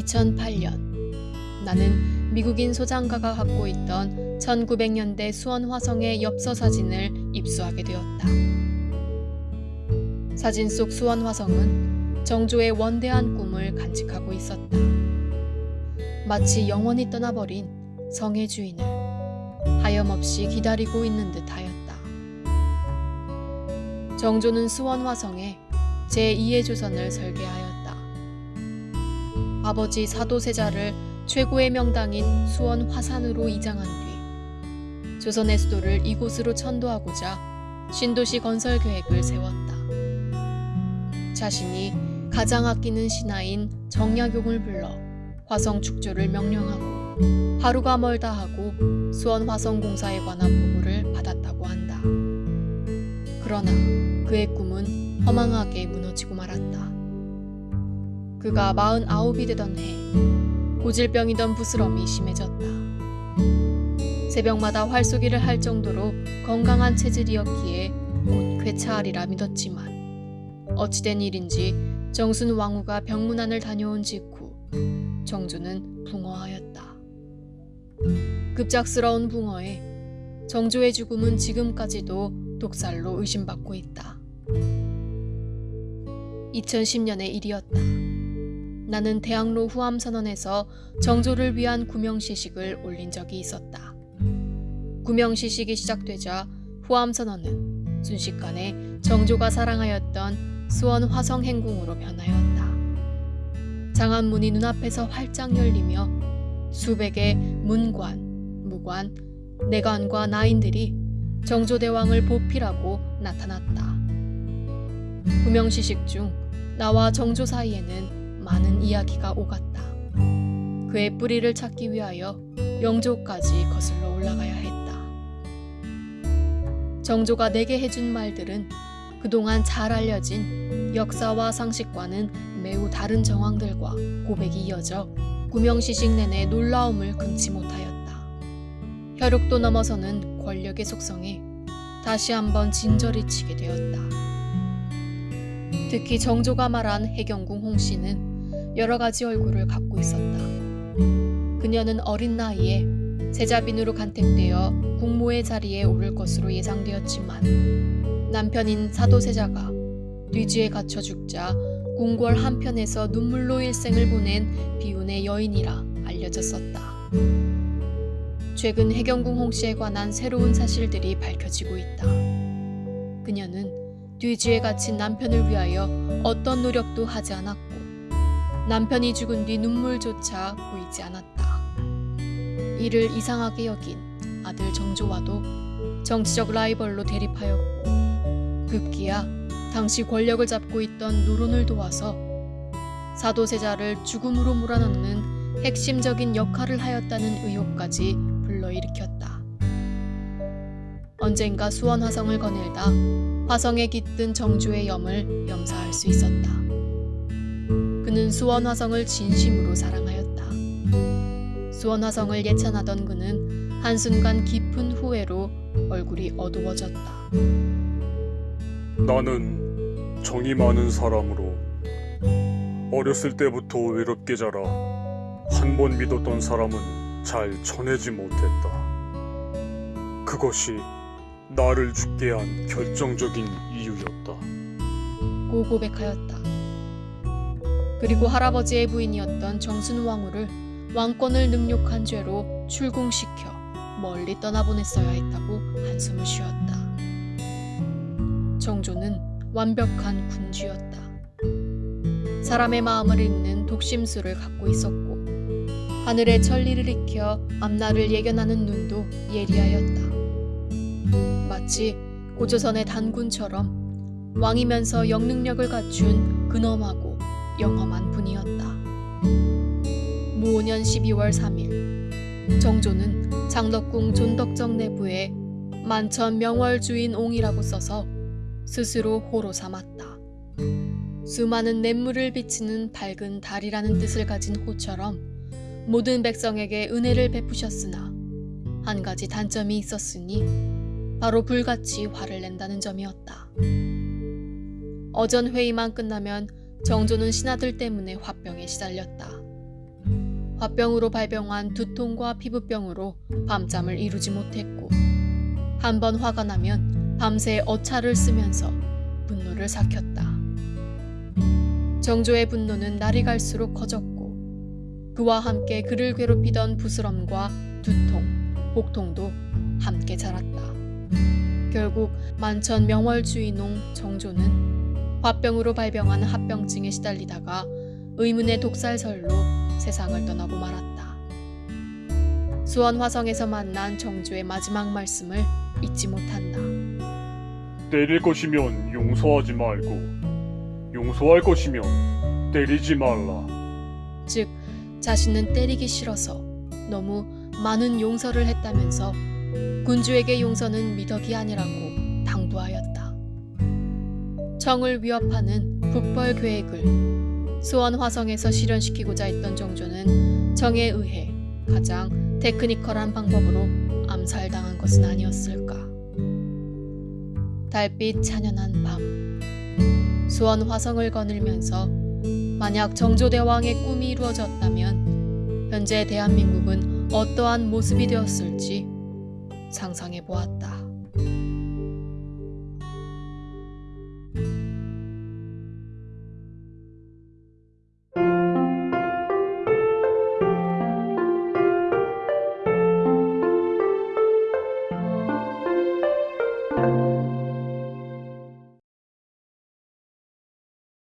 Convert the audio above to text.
2008년 나는 미국인 소장가가 갖고 있던 1900년대 수원 화성의 엽서 사진을 입수하게 되었다. 사진 속 수원 화성은 정조의 원대한 꿈을 간직하고 있었다. 마치 영원히 떠나버린 성의 주인을 하염없이 기다리고 있는 듯하였다. 정조는 수원 화성에 제2의 조선을 설계하였다. 아버지 사도세자를 최고의 명당인 수원 화산으로 이장한 뒤 조선의 수도를 이곳으로 천도하고자 신도시 건설 계획을 세웠다. 자신이 가장 아끼는 신하인 정약용을 불러 화성 축조를 명령하고 하루가 멀다 하고 수원 화성공사에 관한 보고를 받았다고 한다. 그러나 그의 꿈은 허망하게 무너지고 말았다. 그가 49이 되던 해 고질병이던 부스럼이 심해졌다. 새벽마다 활쏘기를 할 정도로 건강한 체질이었기에 곧 괴차하리라 믿었지만 어찌된 일인지 정순 왕후가 병문안을 다녀온 직후 정조는 붕어하였다. 급작스러운 붕어에 정조의 죽음은 지금까지도 독살로 의심받고 있다. 2010년의 일이었다. 나는 대학로 후암선언에서 정조를 위한 구명시식을 올린 적이 있었다. 구명시식이 시작되자 후암선언은 순식간에 정조가 사랑하였던 수원 화성 행궁으로 변하였다. 장안문이 눈앞에서 활짝 열리며 수백의 문관, 무관, 내관과 나인들이 정조대왕을 보필하고 나타났다. 구명시식 중 나와 정조 사이에는 많은 이야기가 오갔다. 그의 뿌리를 찾기 위하여 영조까지 거슬러 올라가야 했다. 정조가 내게 해준 말들은 그동안 잘 알려진 역사와 상식과는 매우 다른 정황들과 고백이 이어져 구명시식 내내 놀라움을 금치 못하였다. 혈육도 넘어서는 권력의 속성에 다시 한번 진저리 치게 되었다. 특히 정조가 말한 해경궁 홍씨는 여러 가지 얼굴을 갖고 있었다. 그녀는 어린 나이에 세자빈으로 간택되어 국모의 자리에 오를 것으로 예상되었지만 남편인 사도세자가 뒤지에 갇혀 죽자 궁궐 한편에서 눈물로 일생을 보낸 비운의 여인이라 알려졌었다. 최근 해경궁 홍씨에 관한 새로운 사실들이 밝혀지고 있다. 그녀는 뒤지에 갇힌 남편을 위하여 어떤 노력도 하지 않았고 남편이 죽은 뒤 눈물조차 보이지 않았다. 이를 이상하게 여긴 아들 정조와도 정치적 라이벌로 대립하였고 급기야 당시 권력을 잡고 있던 노론을 도와서 사도세자를 죽음으로 몰아넣는 핵심적인 역할을 하였다는 의혹까지 불러일으켰다. 언젠가 수원 화성을 거닐다 화성에 깃든 정조의 염을 염사할 수 있었다. 그는 수원 화성을 진심으로 사랑하였다. 수원 화성을 예찬하던 그는 한순간 깊은 후회로 얼굴이 어두워졌다. 나는 정이 많은 사람으로 어렸을 때부터 외롭게 자라 한 번 믿었던 사람은 잘 전해지 못했다. 그것이 나를 죽게 한 결정적인 이유였다. 고 고백하였다. 그리고 할아버지의 부인이었던 정순 왕후를 왕권을 능욕한 죄로 출궁시켜 멀리 떠나보냈어야 했다고 한숨을 쉬었다. 정조는 완벽한 군주였다. 사람의 마음을 읽는 독심술을 갖고 있었고 하늘의 천리를 익혀 앞날을 예견하는 눈도 예리하였다. 마치 고조선의 단군처럼 왕이면서 영능력을 갖춘 근엄하고 영험한 분이었다. 무오년 12월 3일 정조는 장덕궁 존덕정 내부에 만천 명월주인 옹이라고 써서 스스로 호로 삼았다. 수많은 냇물을 비치는 밝은 달이라는 뜻을 가진 호처럼 모든 백성에게 은혜를 베푸셨으나 한 가지 단점이 있었으니 바로 불같이 화를 낸다는 점이었다. 어전 회의만 끝나면 정조는 신하들 때문에 화병에 시달렸다. 화병으로 발병한 두통과 피부병으로 밤잠을 이루지 못했고 한 번 화가 나면 밤새 어차를 쓰면서 분노를 삭혔다. 정조의 분노는 날이 갈수록 커졌고 그와 함께 그를 괴롭히던 부스럼과 두통, 복통도 함께 자랐다. 결국 만천 명월주의농 정조는 화병으로 발병한 합병증에 시달리다가 의문의 독살설로 세상을 떠나고 말았다. 수원 화성에서 만난 정조의 마지막 말씀을 잊지 못한다. 때릴 것이면 용서하지 말고 용서할 것이면 때리지 말라. 즉 자신은 때리기 싫어서 너무 많은 용서를 했다면서 군주에게 용서는 미덕이 아니라고 당부하였다. 청을 위협하는 북벌 계획을 수원 화성에서 실현시키고자 했던 정조는 정에 의해 가장 테크니컬한 방법으로 암살당한 것은 아니었을까. 달빛 찬연한 밤 수원 화성을 거닐면서 만약 정조대왕의 꿈이 이루어졌다면 현재 대한민국은 어떠한 모습이 되었을지 상상해 보았다.